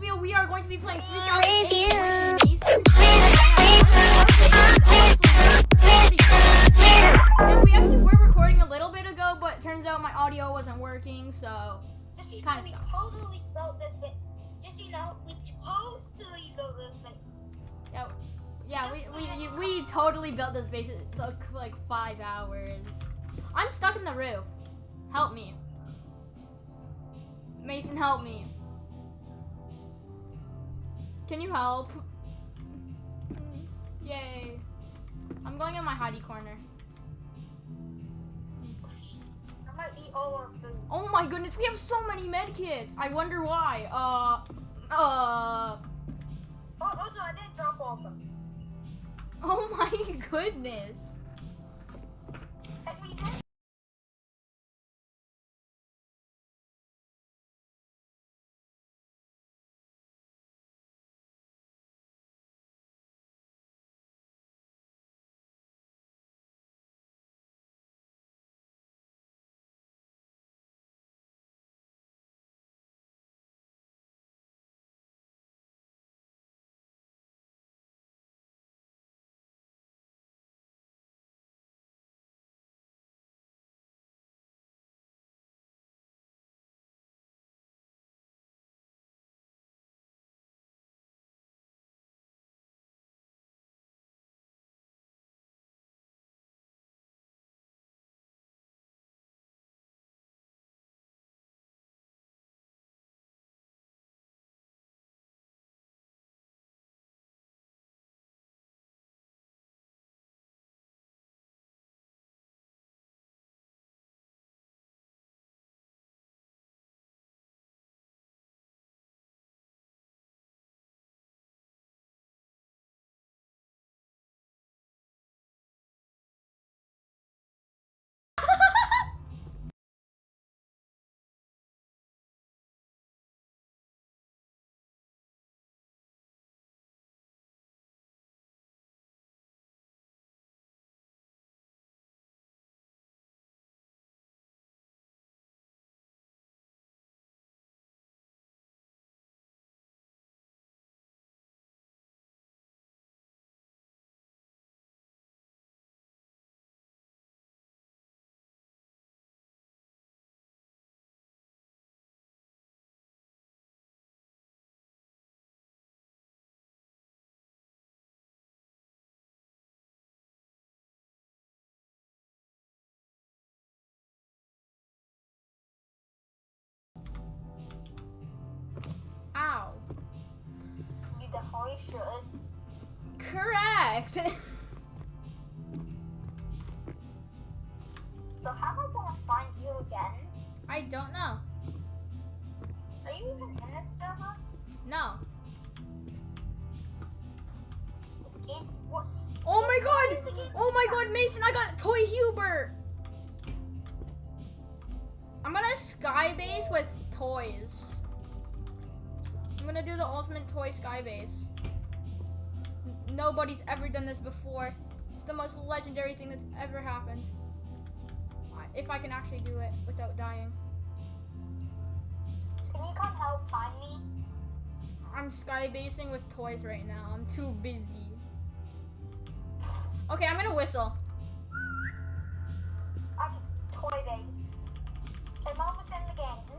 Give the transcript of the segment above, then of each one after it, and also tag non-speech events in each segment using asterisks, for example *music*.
video, we are going to be playing 3008 And we actually were recording a little bit ago, but turns out my audio wasn't working, so Just so you know, Kinda we sucks. totally built this. Bit. Just you know, we totally built this base. yeah, yeah, we we you- we totally built this base. It took like five hours. I'm stuck in the roof. Help me, Mason. Help me. Can you help? Yay! I'm going in my hidey corner. I might eat all our food. Oh my goodness, we have so many medkits. I wonder why. Uh, uh. Oh, also, I didn't drop all of them. Oh my *laughs* goodness. Should. Correct. *laughs* So, how am I gonna find you again? I don't know. Are you even in this server? No. Game. What? Oh my god. Oh my god, Mason, I got Toy Hubert. I'm gonna skybase with toys. I'm gonna do the ultimate toy sky base. N- Nobody's ever done this before. It's the most legendary thing that's ever happened. If I can actually do it without dying. Can you come help find me? I'm sky basing with toys right now. I'm too busy. Okay, I'm gonna whistle. I'm toy base. Okay, mom almost in the game.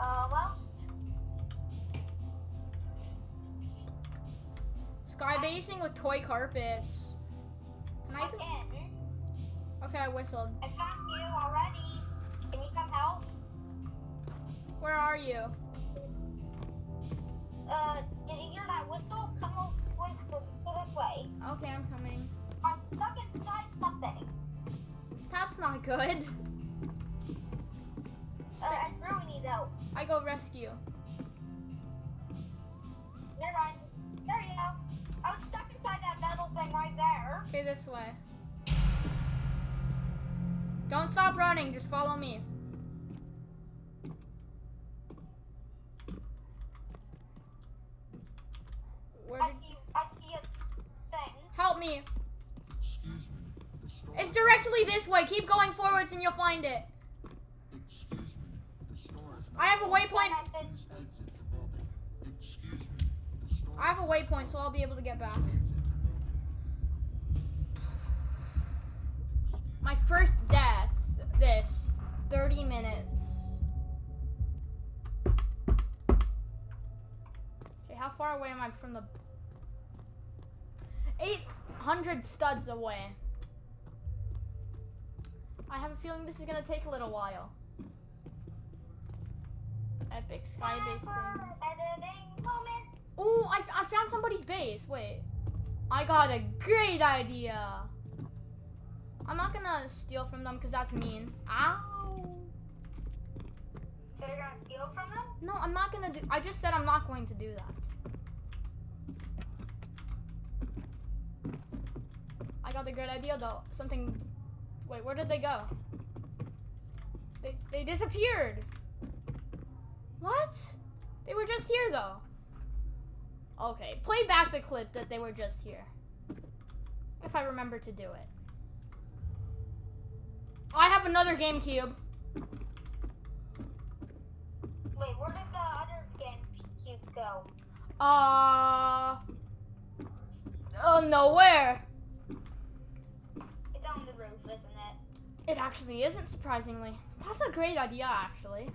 Almost. Sky basing with toy carpets. Can I? I'm. Okay, I whistled. I found you already. Can you come help? Where are you? Uh, did you hear that whistle? Come over towards the, to this way. Okay, I'm coming. I'm stuck inside something. That's not good. Uh, I really need help. I go rescue. Never mind. There you go. I was stuck inside that metal thing right there. Okay, this way. Don't stop running, just follow me. Where I see. I see a thing. help me. Excuse me. It's directly this way. Keep going forwards and you'll find it. I have a waypoint. I have a waypoint, so I'll be able to get back. My first death. This 30 minutes. Okay, how far away am I from the 800 studs away. I have a feeling this is gonna take a little while. Epic sky base thing. Oh, I, I found somebody's base. Wait. I got a great idea. I'm not gonna steal from them because that's mean. Ow. So you're gonna steal from them? No, I'm not gonna do. I just said I'm not going to do that. I got a great idea though. Something. Wait, where did they go? They they disappeared. What? They were just here though. Okay, play back the clip that they were just here. If I remember to do it. I have another GameCube. Wait, where did the other game cube go? Uh. Oh no, where? It's on the roof, isn't it? It actually isn't, surprisingly. That's a great idea, actually.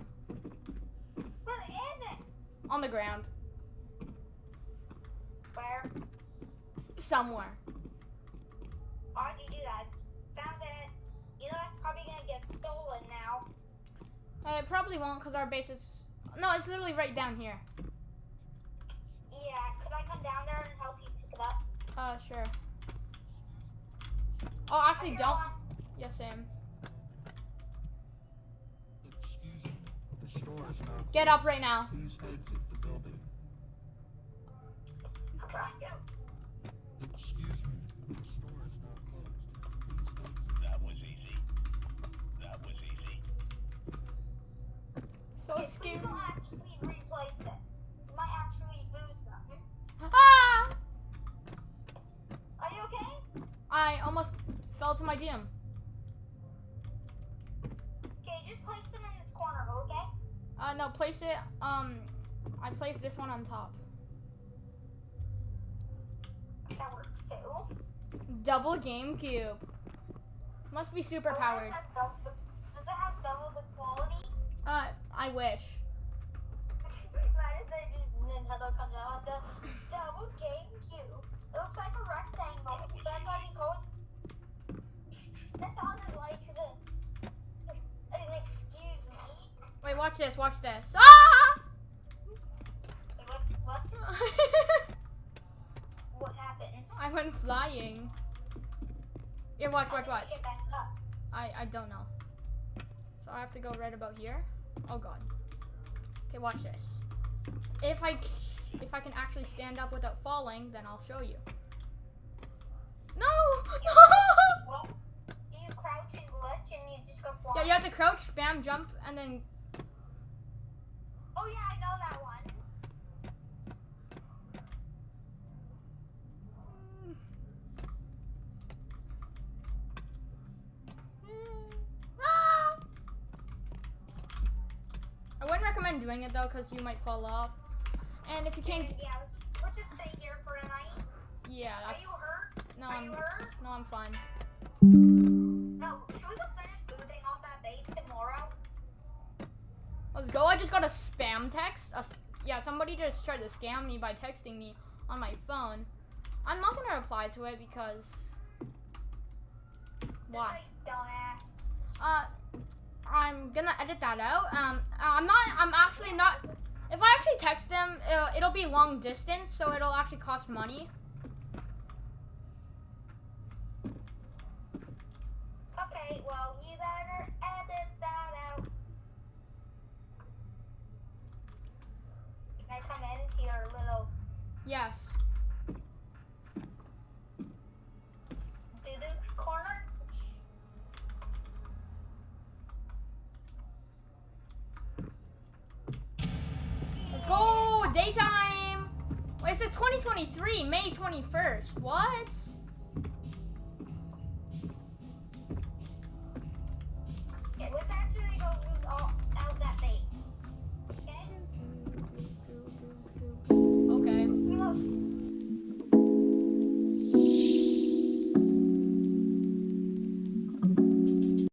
Where is it? On the ground. Where? Somewhere. Why'd you do that? Found it. You know it's probably gonna get stolen now. Uh, It probably won't, because our base is. No, it's literally right down here. Yeah, could I come down there and help you pick it up? Uh, sure. Oh, actually, don't. Yes, Sam. Excuse me, the store is now Get up right now. Please exit the building. I'll try to. Excuse me, the store is now closed. Please exit. That was easy. That was easy. So please scary. don't actually replace it. You might actually lose them. Ah! Are you okay? I almost fell to my gym. Okay, just place them in this corner, okay? Uh, no, place it. Um, I placed this one on top. That works too. Double GameCube. Must be super Does it powered. have double Does it have double the quality? Uh, I wish. Imagine they just Nintendo comes out with the double GameCube. It looks like a rectangle. That's what easy. we call it. That sounded like the. Watch this. Watch this. Ah! What? *laughs* What? What happened? I went flying. Here, watch, watch, watch. you get back up? I I don't know. So I have to go right about here. Oh god. Okay, watch this. If I if I can actually stand up without falling, then I'll show you. No! *laughs* Well, do you crouch and glitch and you just go yeah, you have to crouch, spam, jump, and then Oh yeah, I know that one. Ah! I wouldn't recommend doing it though, because you might fall off. And if you can't, And, yeah, let's just, let's just stay here for the night. yeah, Are you hurt? no, Are I'm hurt? no, I'm fine. Go. I just got a spam text. A yeah, somebody just tried to scam me by texting me on my phone. I'm not gonna reply to it because why? dumbass. Uh, I'm gonna edit that out. Um, I'm not. I'm actually not. If I actually text them, uh, it'll be long distance, so it'll actually cost money. Okay, well, you better edit that out. Come into your little Yes. doo-doo corner? Let's go. Daytime. Wait, it says 2023, May 21st. What?